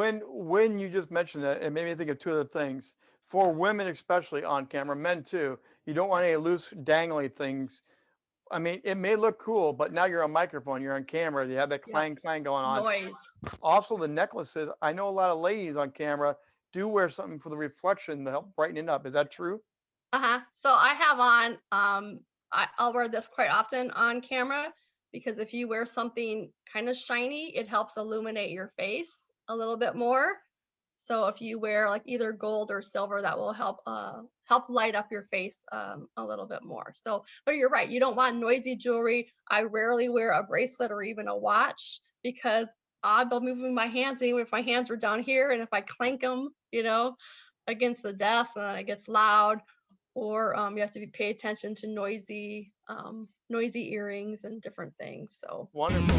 when when you just mentioned that, it made me think of two other things. For women, especially on camera, men too, you don't want any loose dangly things. I mean, it may look cool, but now you're on microphone, you're on camera, you have that clang clang going on. Noise. Also, the necklaces. I know a lot of ladies on camera do wear something for the reflection to help brighten it up. Is that true? Uh-huh. So I have on, um, I, I'll wear this quite often on camera because if you wear something kind of shiny, it helps illuminate your face a little bit more. So if you wear like either gold or silver, that will help uh help light up your face um, a little bit more. So, but you're right, you don't want noisy jewelry. I rarely wear a bracelet or even a watch because I'll be moving my hands even if my hands were down here and if I clank them, you know, against the desk and then it gets loud or um, you have to be pay attention to noisy um, noisy earrings and different things. So Wonderful.